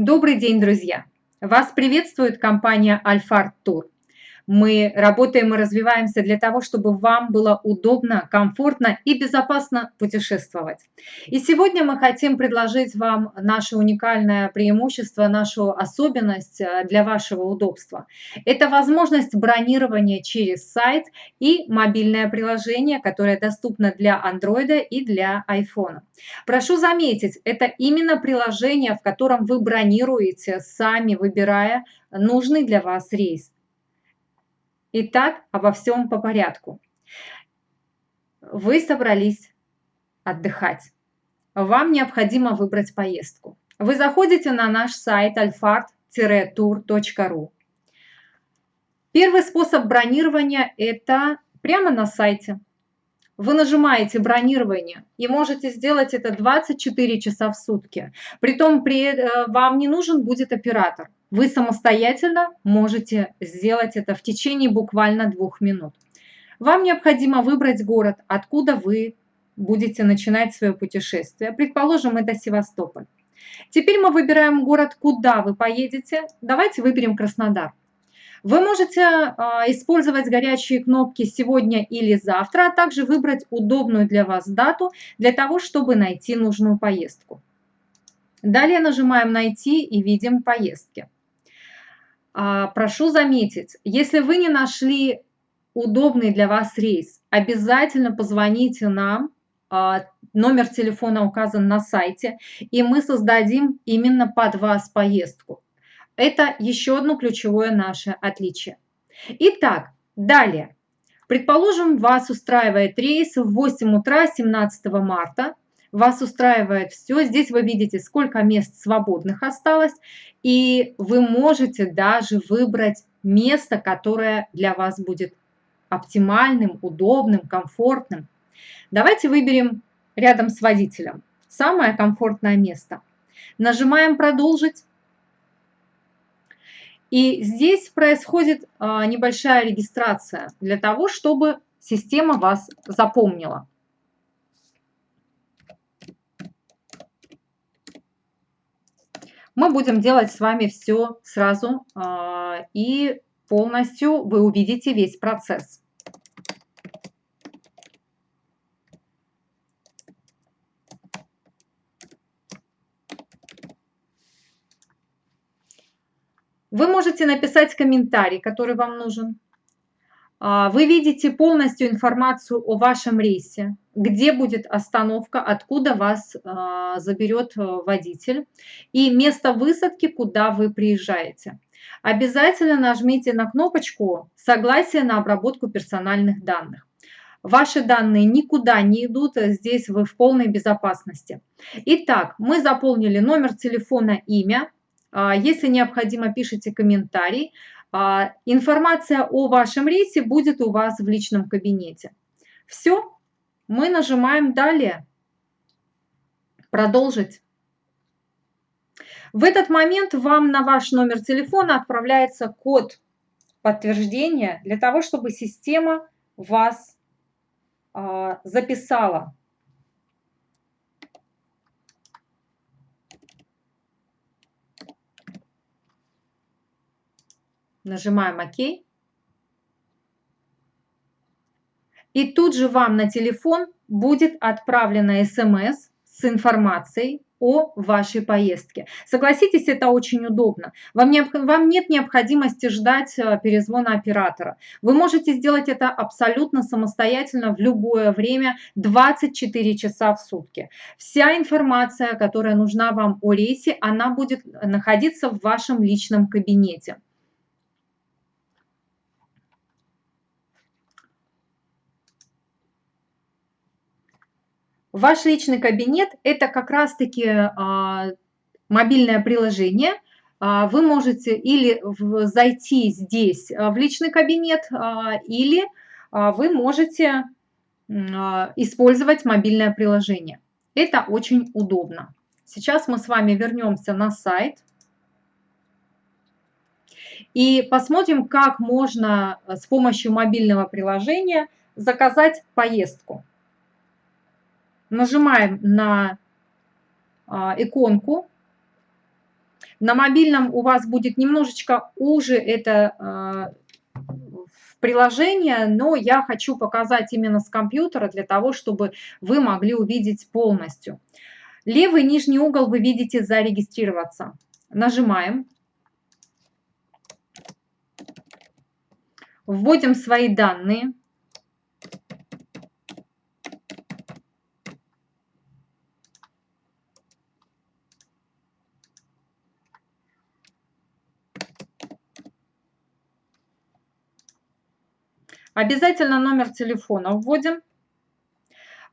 Добрый день, друзья! Вас приветствует компания Альфард Тур. Мы работаем и развиваемся для того, чтобы вам было удобно, комфортно и безопасно путешествовать. И сегодня мы хотим предложить вам наше уникальное преимущество, нашу особенность э, для вашего удобства. Это возможность бронирования через сайт и мобильное приложение, которое доступно для Android и для iPhone. Прошу заметить, это именно приложение, в котором вы бронируете, сами выбирая нужный для вас рейс. Итак, обо всем по порядку. Вы собрались отдыхать. Вам необходимо выбрать поездку. Вы заходите на наш сайт alfart-tour.ru. Первый способ бронирования – это прямо на сайте. Вы нажимаете бронирование и можете сделать это 24 часа в сутки. Притом при, э, вам не нужен будет оператор. Вы самостоятельно можете сделать это в течение буквально двух минут. Вам необходимо выбрать город, откуда вы будете начинать свое путешествие. Предположим, это Севастополь. Теперь мы выбираем город, куда вы поедете. Давайте выберем Краснодар. Вы можете а, использовать горячие кнопки «Сегодня» или «Завтра», а также выбрать удобную для вас дату для того, чтобы найти нужную поездку. Далее нажимаем «Найти» и видим поездки. А, прошу заметить, если вы не нашли удобный для вас рейс, обязательно позвоните нам, а, номер телефона указан на сайте, и мы создадим именно под вас поездку. Это еще одно ключевое наше отличие. Итак, далее. Предположим, вас устраивает рейс в 8 утра 17 марта. Вас устраивает все. Здесь вы видите, сколько мест свободных осталось. И вы можете даже выбрать место, которое для вас будет оптимальным, удобным, комфортным. Давайте выберем рядом с водителем самое комфортное место. Нажимаем «Продолжить». И здесь происходит а, небольшая регистрация для того, чтобы система вас запомнила. Мы будем делать с вами все сразу а, и полностью вы увидите весь процесс. Вы можете написать комментарий, который вам нужен. А, вы видите полностью информацию о вашем рейсе, где будет остановка, откуда вас а, заберет э, водитель и место высадки, куда вы приезжаете. Обязательно нажмите на кнопочку «Согласие на обработку персональных данных». Ваши данные никуда не идут, здесь вы в полной безопасности. Итак, мы заполнили номер телефона, имя, если необходимо, пишите комментарий. А, информация о вашем рейсе будет у вас в личном кабинете. Все, мы нажимаем «Далее», «Продолжить». В этот момент вам на ваш номер телефона отправляется код подтверждения для того, чтобы система вас а, записала Нажимаем ОК. И тут же вам на телефон будет отправлена смс с информацией о вашей поездке. Согласитесь, это очень удобно. Вам, не, вам нет необходимости ждать э, перезвона оператора. Вы можете сделать это абсолютно самостоятельно в любое время, 24 часа в сутки. Вся информация, которая нужна вам о рейсе, она будет находиться в вашем личном кабинете. Ваш личный кабинет – это как раз-таки а, мобильное приложение. А, вы можете или зайти здесь а, в личный кабинет, или вы можете использовать мобильное приложение. Это очень удобно. Сейчас мы с вами вернемся на сайт и посмотрим, как можно с помощью мобильного приложения заказать поездку нажимаем на а, иконку. На мобильном у вас будет немножечко уже это э, приложение, но я хочу показать именно с компьютера для того, чтобы вы могли увидеть полностью. Левый нижний угол вы видите «Зарегистрироваться». Нажимаем. Вводим свои данные. Обязательно номер телефона вводим.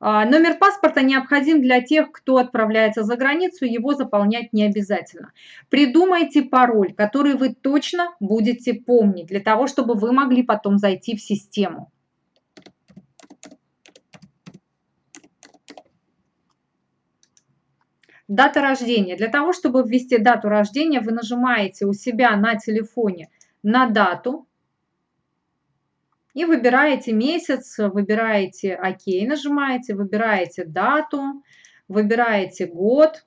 А, номер паспорта необходим для тех, кто отправляется за границу, его заполнять не обязательно. Придумайте пароль, который вы точно будете помнить, для того, чтобы вы могли потом зайти в систему. Дата рождения. Для того, чтобы ввести дату рождения, вы нажимаете у себя на телефоне на дату, и выбираете месяц, выбираете ОК, нажимаете, выбираете дату, выбираете год.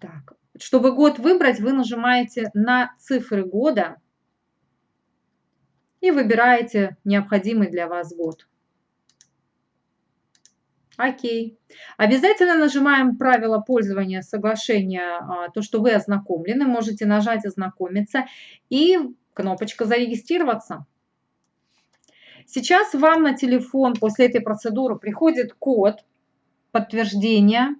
Так, чтобы год выбрать, вы нажимаете на цифры года и выбираете необходимый для вас год. Окей. Обязательно нажимаем правила пользования соглашения, а, то, что вы ознакомлены. Можете нажать «Ознакомиться» и кнопочка «Зарегистрироваться». Сейчас вам на телефон после этой процедуры приходит код подтверждения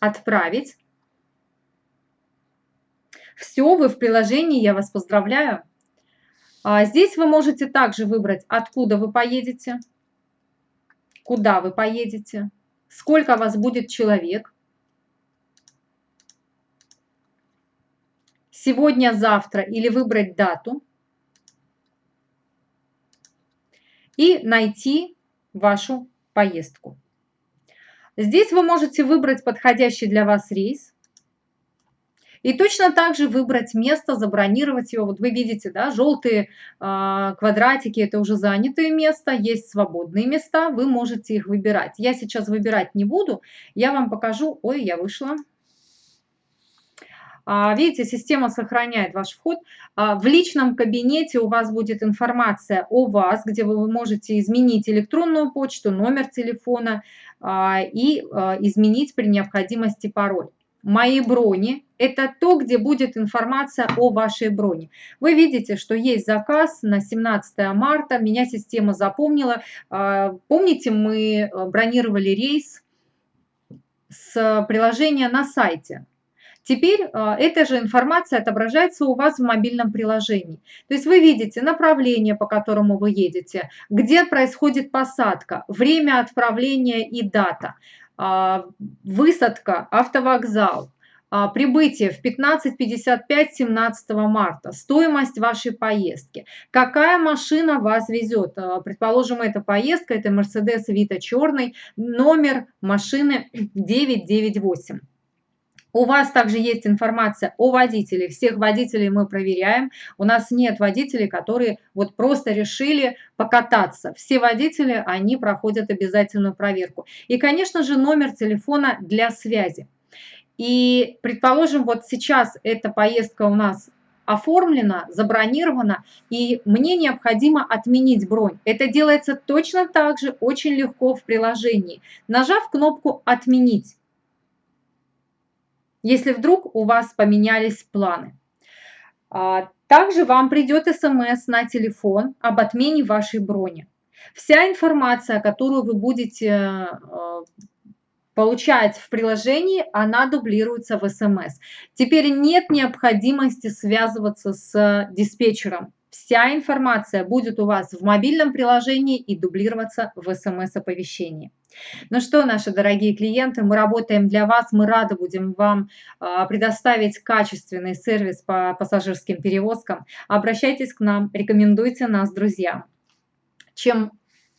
«Отправить». Все, вы в приложении, я вас поздравляю. А здесь вы можете также выбрать, откуда вы поедете, куда вы поедете, сколько вас будет человек. Сегодня, завтра или выбрать дату и найти вашу поездку. Здесь вы можете выбрать подходящий для вас рейс и точно так же выбрать место, забронировать его. Вот вы видите, да, желтые э, квадратики – это уже занятые места, есть свободные места, вы можете их выбирать. Я сейчас выбирать не буду, я вам покажу. Ой, я вышла. А, видите, система сохраняет ваш вход. А, в личном кабинете у вас будет информация о вас, где вы можете изменить электронную почту, номер телефона а, и изменить при необходимости пароль. Мои брони – это то, где будет информация о вашей броне. Вы видите, что есть заказ на 17 марта, меня система запомнила. Помните, мы бронировали рейс с приложения на сайте. Теперь а, эта же информация отображается у вас в мобильном приложении. То есть вы видите направление, по которому вы едете, где происходит посадка, время отправления и дата, а, высадка, автовокзал, а, прибытие в 15.55 17 марта, стоимость вашей поездки, какая машина вас везет. Предположим, эта поездка, это Mercedes Vito черный, номер машины 998. У вас также есть информация о водителе. Всех водителей мы проверяем. У нас нет водителей, которые вот просто решили покататься. Все водители, они проходят обязательную проверку. И, конечно же, номер телефона для связи. И, предположим, вот сейчас эта поездка у нас оформлена, забронирована, и мне необходимо отменить бронь. Это делается точно так же, очень легко в приложении. Нажав кнопку «Отменить», если вдруг у вас поменялись планы. А, также вам придет смс на телефон об отмене вашей брони. Вся информация, которую вы будете э, получать в приложении, она дублируется в смс. Теперь нет необходимости связываться с диспетчером. Вся информация будет у вас в мобильном приложении и дублироваться в смс-оповещении. Ну что, наши дорогие клиенты, мы работаем для вас, мы рады будем вам а, предоставить качественный сервис по пассажирским перевозкам. Обращайтесь к нам, рекомендуйте нас друзьям. Чем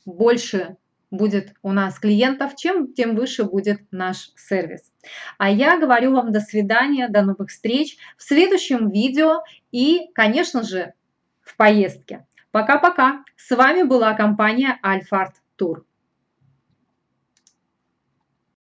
больше будет у нас клиентов, чем тем выше будет наш сервис. А я говорю вам до свидания, до новых встреч в следующем видео и, конечно же, в поездке. Пока-пока. С вами была компания Альфард Тур.